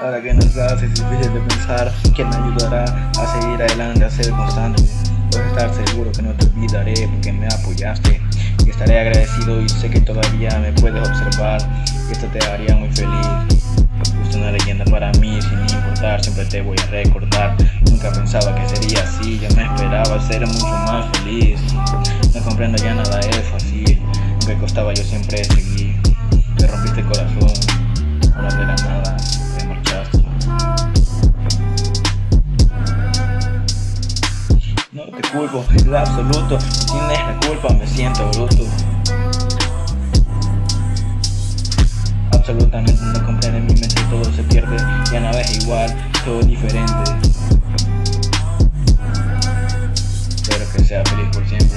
Ahora que nos es difícil de pensar ¿Quién me ayudará a seguir adelante, a ser constante? Puedes estar seguro que no te olvidaré porque me apoyaste. Estaré agradecido y sé que todavía me puedes observar. Esto te haría muy feliz. Fuiste una leyenda para mí sin importar, siempre te voy a recordar. Nunca pensaba que sería así, yo me esperaba ser mucho más feliz. No comprendo ya nada es fácil, aunque costaba yo siempre seguir No te culpo, en lo absoluto. No tienes la culpa, me siento bruto. Absolutamente no comprende mi mente, todo se pierde. Ya nada es igual, todo diferente. Espero que sea feliz por siempre.